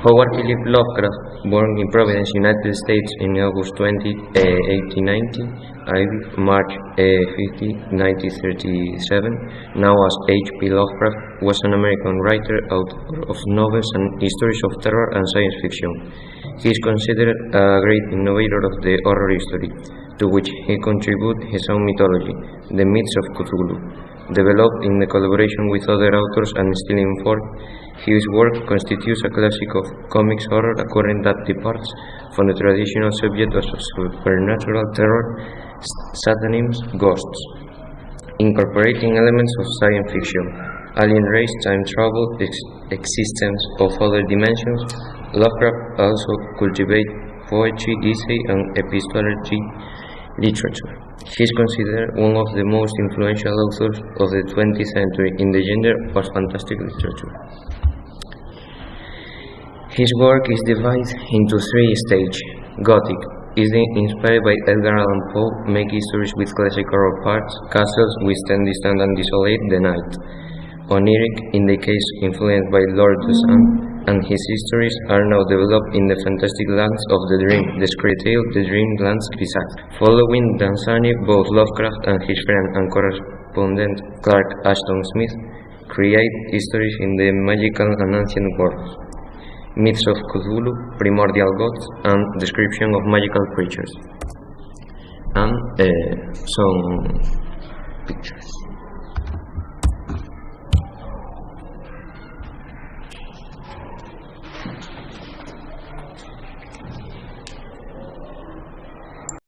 Howard Philip Lovecraft, born in Providence, United States in August 20, uh, 1890, March uh, 50, 1937, now as H.P. Lovecraft, was an American writer, author of novels and stories of terror and science fiction. He is considered a great innovator of the horror history, to which he contributed his own mythology, the myths of Cthulhu. Developed in collaboration with other authors and still in form, his work constitutes a classic of cosmic horror according that departs from the traditional subject of supernatural terror, satanism, ghosts, incorporating elements of science fiction, alien race, time travel, ex- existence of other dimensions. Lovecraft also cultivated poetry, essay, and epistolary literature. He is considered one of the most influential authors of the 20th century in the genre of fantastic literature. His work is divided into three stages. Gothic is inspired by Edgar Allan Poe, make stories with classic horror parts, castles withstand distant and desolate the night. Oniric, in the case influenced by Lord Sun, and his histories are now developed in the fantastic lands of the dream, the scree tale, the dream lands Grisac. Following Dunsany, both Lovecraft and his friend and correspondent Clark Ashton Smith create histories in the magical and ancient worlds myths of Cthulhu, primordial gods, and description of magical creatures, and uh, some pictures.